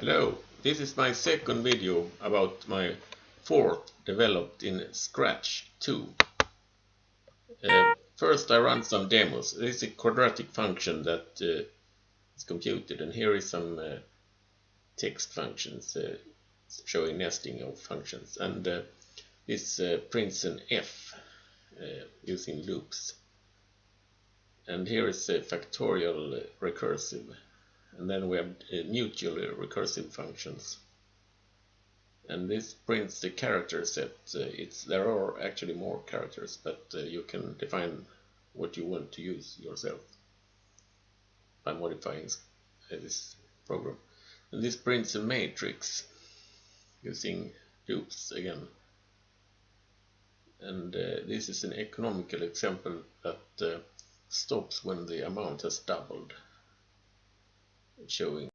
Hello, this is my second video about my Forth developed in Scratch 2. Uh, first I run some demos. This is a quadratic function that uh, is computed and here is some uh, text functions uh, showing nesting of functions and uh, this uh, prints an f using loops. And here is a factorial recursive and then we have uh, mutually recursive functions. And this prints the character set uh, it's there are actually more characters but uh, you can define what you want to use yourself by modifying this program. And this prints a matrix using loops again. And uh, this is an economical example that uh, stops when the amount has doubled showing